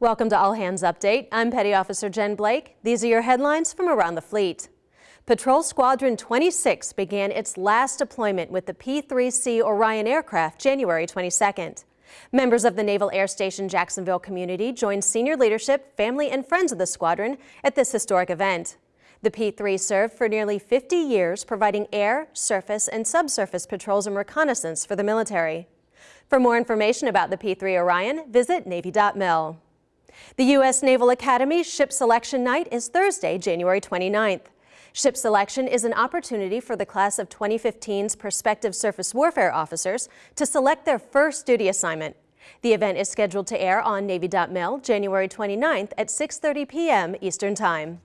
Welcome to All Hands Update. I'm Petty Officer Jen Blake. These are your headlines from around the fleet. Patrol Squadron 26 began its last deployment with the P-3C Orion aircraft January 22nd. Members of the Naval Air Station Jacksonville community joined senior leadership, family, and friends of the squadron at this historic event. The P-3 served for nearly 50 years, providing air, surface, and subsurface patrols and reconnaissance for the military. For more information about the P-3 Orion, visit Navy.mil. The U.S. Naval Academy Ship Selection Night is Thursday, January 29th. Ship selection is an opportunity for the class of 2015's prospective surface warfare officers to select their first duty assignment. The event is scheduled to air on Navy.mil January 29th at 6.30 p.m. Eastern Time.